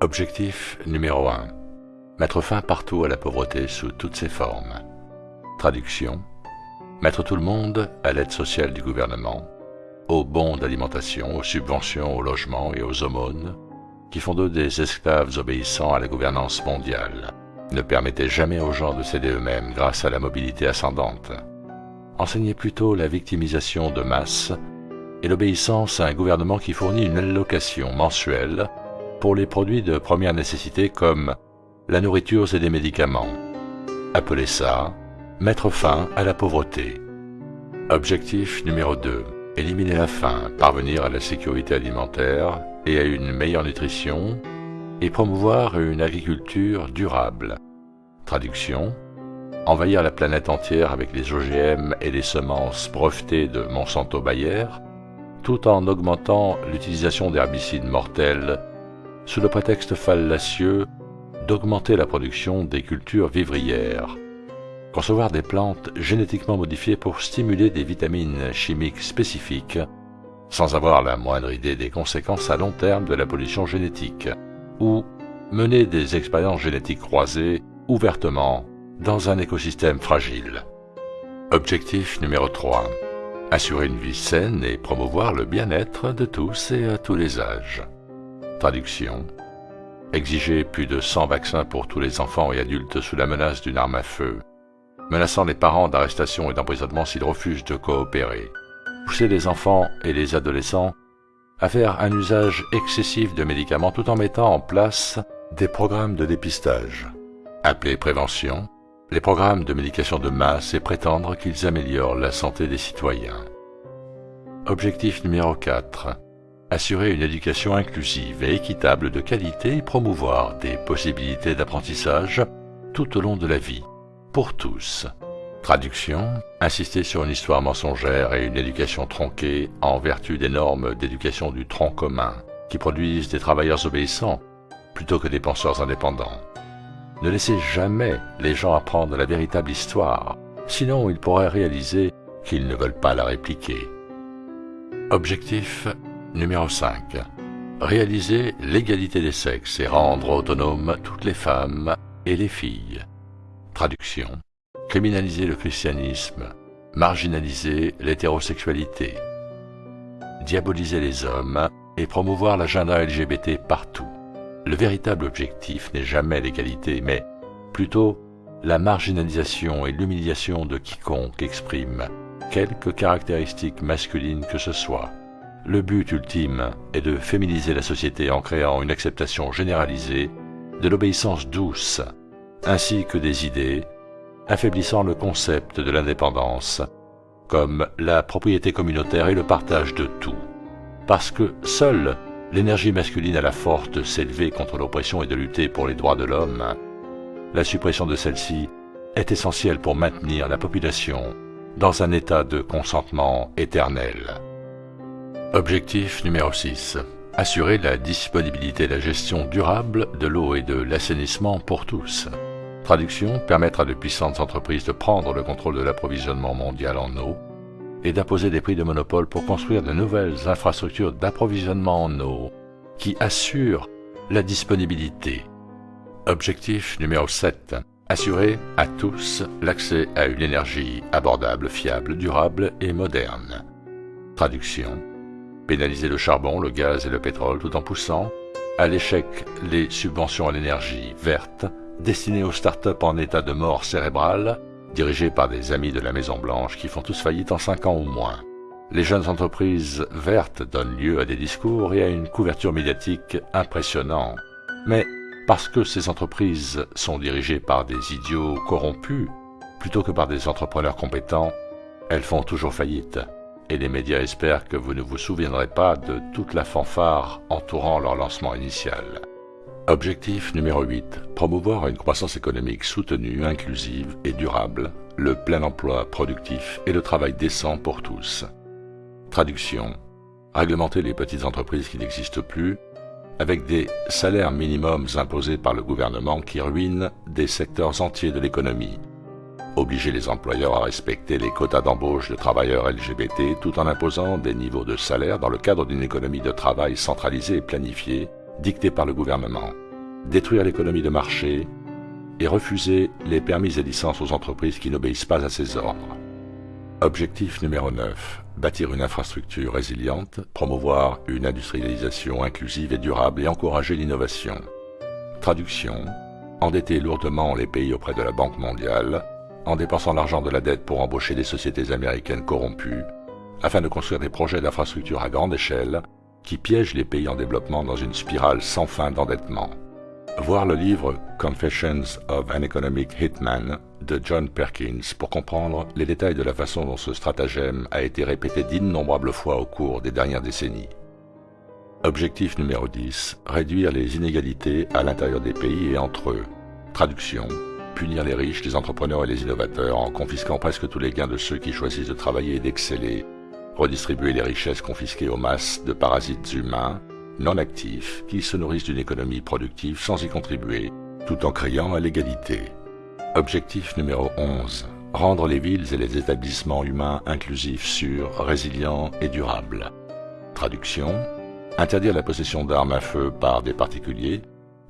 Objectif numéro 1. Mettre fin partout à la pauvreté sous toutes ses formes. Traduction. Mettre tout le monde à l'aide sociale du gouvernement, aux bons d'alimentation, aux subventions au logement et aux aumônes, qui font d'eux des esclaves obéissant à la gouvernance mondiale. Ne permettez jamais aux gens de céder eux-mêmes grâce à la mobilité ascendante. Enseignez plutôt la victimisation de masse et l'obéissance à un gouvernement qui fournit une allocation mensuelle pour les produits de première nécessité comme la nourriture et des médicaments. Appelez ça mettre fin à la pauvreté. Objectif numéro 2. Éliminer la faim, parvenir à la sécurité alimentaire et à une meilleure nutrition et promouvoir une agriculture durable. Traduction Envahir la planète entière avec les OGM et les semences brevetées de Monsanto Bayer, tout en augmentant l'utilisation d'herbicides mortels sous le prétexte fallacieux d'augmenter la production des cultures vivrières. Concevoir des plantes génétiquement modifiées pour stimuler des vitamines chimiques spécifiques sans avoir la moindre idée des conséquences à long terme de la pollution génétique, ou mener des expériences génétiques croisées ouvertement dans un écosystème fragile. Objectif numéro 3. Assurer une vie saine et promouvoir le bien-être de tous et à tous les âges. Traduction. Exiger plus de 100 vaccins pour tous les enfants et adultes sous la menace d'une arme à feu, menaçant les parents d'arrestation et d'emprisonnement s'ils refusent de coopérer. Pousser les enfants et les adolescents à faire un usage excessif de médicaments tout en mettant en place des programmes de dépistage. Appelés prévention, les programmes de médication de masse et prétendre qu'ils améliorent la santé des citoyens. Objectif numéro 4. Assurer une éducation inclusive et équitable de qualité et promouvoir des possibilités d'apprentissage tout au long de la vie, pour tous. Traduction, insister sur une histoire mensongère et une éducation tronquée en vertu des normes d'éducation du tronc commun, qui produisent des travailleurs obéissants plutôt que des penseurs indépendants. Ne laissez jamais les gens apprendre la véritable histoire, sinon ils pourraient réaliser qu'ils ne veulent pas la répliquer. Objectif numéro 5. Réaliser l'égalité des sexes et rendre autonomes toutes les femmes et les filles. Traduction criminaliser le christianisme, marginaliser l'hétérosexualité, diaboliser les hommes et promouvoir l'agenda LGBT partout. Le véritable objectif n'est jamais l'égalité, mais plutôt la marginalisation et l'humiliation de quiconque exprime quelque caractéristique masculine que ce soit. Le but ultime est de féminiser la société en créant une acceptation généralisée de l'obéissance douce, ainsi que des idées, affaiblissant le concept de l'indépendance, comme la propriété communautaire et le partage de tout. Parce que seule l'énergie masculine a la force de s'élever contre l'oppression et de lutter pour les droits de l'homme, la suppression de celle-ci est essentielle pour maintenir la population dans un état de consentement éternel. Objectif numéro 6. Assurer la disponibilité et la gestion durable de l'eau et de l'assainissement pour tous. Traduction, permettre à de puissantes entreprises de prendre le contrôle de l'approvisionnement mondial en eau et d'imposer des prix de monopole pour construire de nouvelles infrastructures d'approvisionnement en eau qui assurent la disponibilité. Objectif numéro 7. Assurer à tous l'accès à une énergie abordable, fiable, durable et moderne. Traduction. Pénaliser le charbon, le gaz et le pétrole tout en poussant à l'échec les subventions à l'énergie verte destiné aux start-up en état de mort cérébrale, dirigés par des amis de la Maison-Blanche qui font tous faillite en cinq ans ou moins. Les jeunes entreprises vertes donnent lieu à des discours et à une couverture médiatique impressionnante. Mais parce que ces entreprises sont dirigées par des idiots corrompus, plutôt que par des entrepreneurs compétents, elles font toujours faillite. Et les médias espèrent que vous ne vous souviendrez pas de toute la fanfare entourant leur lancement initial. Objectif numéro 8. Promouvoir une croissance économique soutenue, inclusive et durable, le plein emploi productif et le travail décent pour tous. Traduction. Réglementer les petites entreprises qui n'existent plus, avec des salaires minimums imposés par le gouvernement qui ruinent des secteurs entiers de l'économie. Obliger les employeurs à respecter les quotas d'embauche de travailleurs LGBT tout en imposant des niveaux de salaire dans le cadre d'une économie de travail centralisée et planifiée dictée par le gouvernement. détruire l'économie de marché et refuser les permis et licences aux entreprises qui n'obéissent pas à ses ordres. Objectif numéro 9. Bâtir une infrastructure résiliente, promouvoir une industrialisation inclusive et durable et encourager l'innovation. Traduction. Endetter lourdement les pays auprès de la Banque mondiale, en dépensant l'argent de la dette pour embaucher des sociétés américaines corrompues, afin de construire des projets d'infrastructure à grande échelle qui piègent les pays en développement dans une spirale sans fin d'endettement. Voir le livre Confessions of an Economic Hitman de John Perkins pour comprendre les détails de la façon dont ce stratagème a été répété d'innombrables fois au cours des dernières décennies. Objectif numéro 10. Réduire les inégalités à l'intérieur des pays et entre eux. Traduction. Punir les riches, les entrepreneurs et les innovateurs en confisquant presque tous les gains de ceux qui choisissent de travailler et d'exceller. Redistribuer les richesses confisquées aux masses de parasites humains non actifs qui se nourrissent d'une économie productive sans y contribuer, tout en criant à l'égalité. Objectif numéro 11. Rendre les villes et les établissements humains inclusifs, sûrs, résilients et durables. Traduction. Interdire la possession d'armes à feu par des particuliers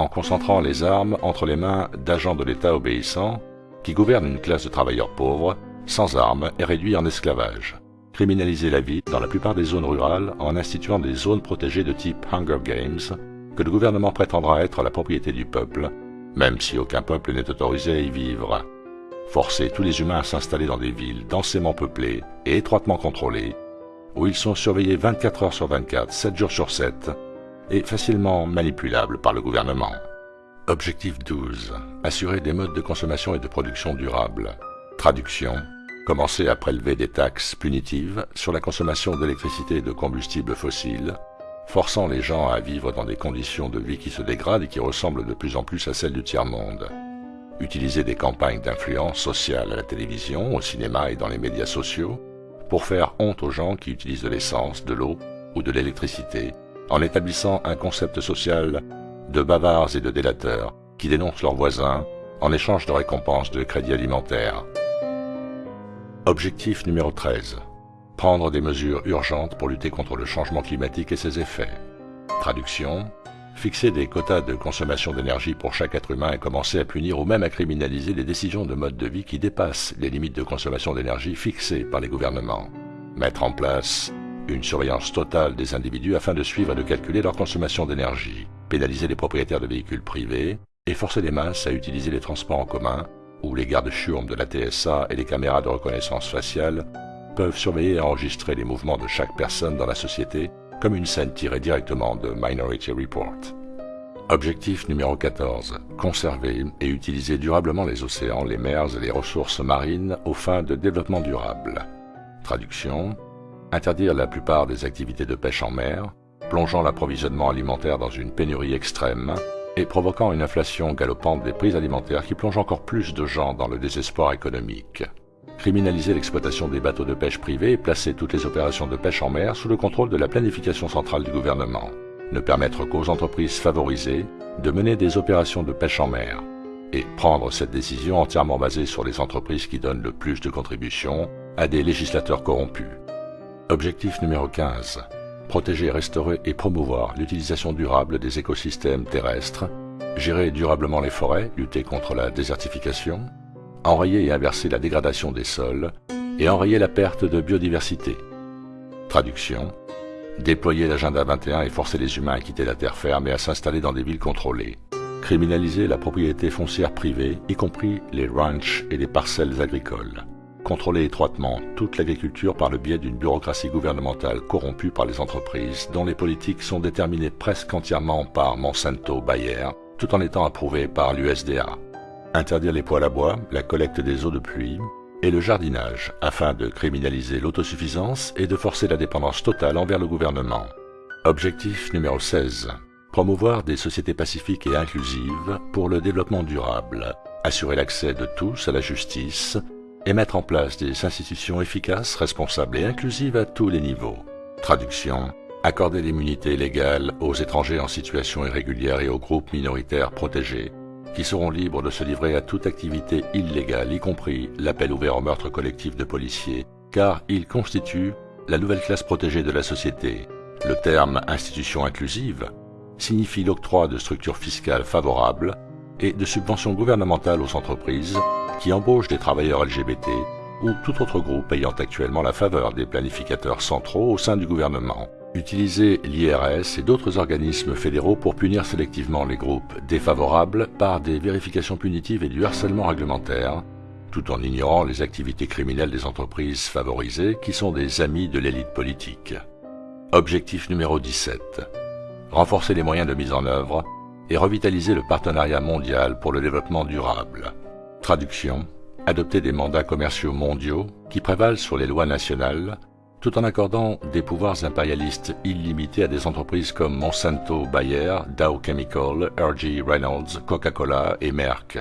en concentrant les armes entre les mains d'agents de l'État obéissants qui gouvernent une classe de travailleurs pauvres, sans armes et réduits en esclavage criminaliser la vie dans la plupart des zones rurales en instituant des zones protégées de type Hunger Games que le gouvernement prétendra être la propriété du peuple, même si aucun peuple n'est autorisé à y vivre. Forcer tous les humains à s'installer dans des villes densément peuplées et étroitement contrôlées, où ils sont surveillés 24 heures sur 24, 7 jours sur 7, et facilement manipulables par le gouvernement. Objectif 12. Assurer des modes de consommation et de production durables. Traduction commencer à prélever des taxes punitives sur la consommation d'électricité et de combustibles fossiles, forçant les gens à vivre dans des conditions de vie qui se dégradent et qui ressemblent de plus en plus à celles du tiers-monde. Utiliser des campagnes d'influence sociale à la télévision, au cinéma et dans les médias sociaux pour faire honte aux gens qui utilisent de l'essence, de l'eau ou de l'électricité, en établissant un concept social de bavards et de délateurs qui dénoncent leurs voisins en échange de récompenses de crédits alimentaires. Objectif numéro 13. Prendre des mesures urgentes pour lutter contre le changement climatique et ses effets. Traduction. Fixer des quotas de consommation d'énergie pour chaque être humain et commencer à punir ou même à criminaliser les décisions de mode de vie qui dépassent les limites de consommation d'énergie fixées par les gouvernements. Mettre en place une surveillance totale des individus afin de suivre et de calculer leur consommation d'énergie. Pénaliser les propriétaires de véhicules privés et forcer les masses à utiliser les transports en commun où les gardes churmes de la TSA et les caméras de reconnaissance faciale peuvent surveiller et enregistrer les mouvements de chaque personne dans la société comme une scène tirée directement de Minority Report. Objectif numéro 14. Conserver et utiliser durablement les océans, les mers et les ressources marines aux fins de développement durable. Traduction. Interdire la plupart des activités de pêche en mer, plongeant l'approvisionnement alimentaire dans une pénurie extrême et provoquant une inflation galopante des prix alimentaires qui plonge encore plus de gens dans le désespoir économique. Criminaliser l'exploitation des bateaux de pêche privés et placer toutes les opérations de pêche en mer sous le contrôle de la planification centrale du gouvernement. Ne permettre qu'aux entreprises favorisées de mener des opérations de pêche en mer. Et prendre cette décision entièrement basée sur les entreprises qui donnent le plus de contributions à des législateurs corrompus. Objectif numéro 15 protéger, restaurer et promouvoir l'utilisation durable des écosystèmes terrestres, gérer durablement les forêts, lutter contre la désertification, enrayer et inverser la dégradation des sols et enrayer la perte de biodiversité. Traduction Déployer l'agenda 21 et forcer les humains à quitter la terre ferme et à s'installer dans des villes contrôlées. Criminaliser la propriété foncière privée, y compris les ranchs et les parcelles agricoles contrôler étroitement toute l'agriculture par le biais d'une bureaucratie gouvernementale corrompue par les entreprises dont les politiques sont déterminées presque entièrement par Monsanto Bayer, tout en étant approuvées par l'USDA. Interdire les poêles à bois, la collecte des eaux de pluie et le jardinage afin de criminaliser l'autosuffisance et de forcer la dépendance totale envers le gouvernement. Objectif numéro 16. Promouvoir des sociétés pacifiques et inclusives pour le développement durable. Assurer l'accès de tous à la justice et mettre en place des institutions efficaces, responsables et inclusives à tous les niveaux. Traduction. Accorder l'immunité légale aux étrangers en situation irrégulière et aux groupes minoritaires protégés, qui seront libres de se livrer à toute activité illégale, y compris l'appel ouvert au meurtre collectif de policiers, car ils constituent la nouvelle classe protégée de la société. Le terme institution inclusive signifie l'octroi de structures fiscales favorables et de subventions gouvernementales aux entreprises qui embauchent des travailleurs LGBT ou tout autre groupe ayant actuellement la faveur des planificateurs centraux au sein du gouvernement. Utiliser l'IRS et d'autres organismes fédéraux pour punir sélectivement les groupes défavorables par des vérifications punitives et du harcèlement réglementaire, tout en ignorant les activités criminelles des entreprises favorisées qui sont des amis de l'élite politique. Objectif numéro 17. Renforcer les moyens de mise en œuvre et revitaliser le partenariat mondial pour le développement durable. Traduction. Adopter des mandats commerciaux mondiaux qui prévalent sur les lois nationales tout en accordant des pouvoirs impérialistes illimités à des entreprises comme Monsanto, Bayer, Dow Chemical, RG Reynolds, Coca-Cola et Merck.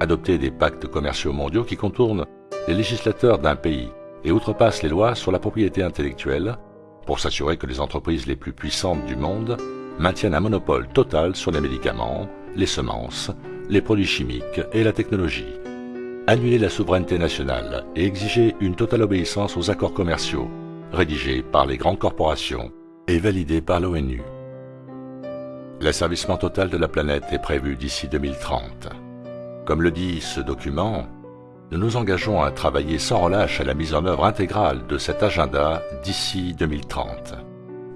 Adopter des pactes commerciaux mondiaux qui contournent les législateurs d'un pays et outrepassent les lois sur la propriété intellectuelle pour s'assurer que les entreprises les plus puissantes du monde maintiennent un monopole total sur les médicaments, les semences, les produits chimiques et la technologie. Annuler la souveraineté nationale et exiger une totale obéissance aux accords commerciaux rédigés par les grandes corporations et validés par l'ONU. L'asservissement total de la planète est prévu d'ici 2030. Comme le dit ce document, nous nous engageons à travailler sans relâche à la mise en œuvre intégrale de cet agenda d'ici 2030.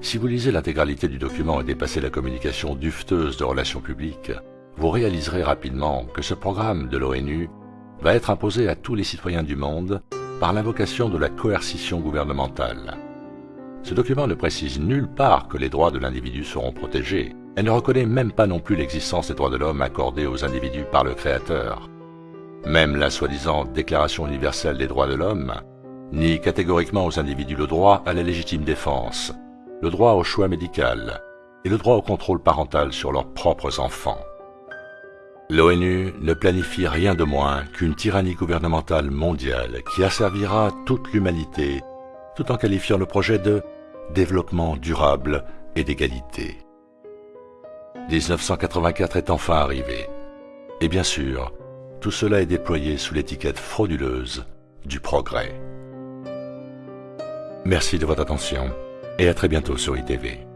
Si vous lisez l'intégralité du document et dépassez la communication dufteuse de relations publiques, vous réaliserez rapidement que ce programme de l'ONU va être imposé à tous les citoyens du monde par l'invocation de la coercition gouvernementale. Ce document ne précise nulle part que les droits de l'individu seront protégés, et ne reconnaît même pas non plus l'existence des droits de l'homme accordés aux individus par le Créateur. Même la soi-disant Déclaration universelle des droits de l'homme nie catégoriquement aux individus le droit à la légitime défense, le droit au choix médical et le droit au contrôle parental sur leurs propres enfants. L'ONU ne planifie rien de moins qu'une tyrannie gouvernementale mondiale qui asservira toute l'humanité tout en qualifiant le projet de développement durable et d'égalité. 1984 est enfin arrivé. Et bien sûr, tout cela est déployé sous l'étiquette frauduleuse du progrès. Merci de votre attention et à très bientôt sur ITV.